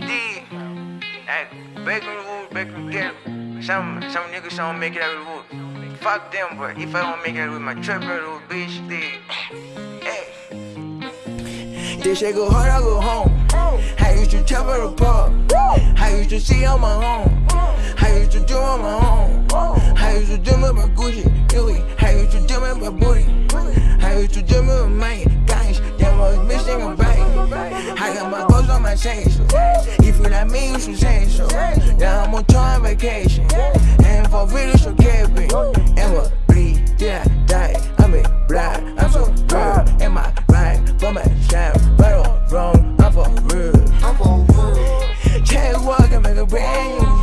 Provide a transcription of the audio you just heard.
D. Like, bacon root, bacon get some some niggas don't make it out of the wood. Fuck them, but if I don't make it with my trap little bitch, then hey. This shit go hard, I go home. I used to tell her apart. I used to see on my home. I used to do on my own. I used to do with my Gucci, Louis. I used to do with my booty. I used to do with my guys. I got my goals on my station. If you like me, you should say so. Yeah, I'm on tour on vacation. And for real, you should get me. And what? Bleed, did I die? I'm in blind. I'm so real. And my right for my shine. Right or wrong, I'm for real. I'm for real. Can't walk and make a brand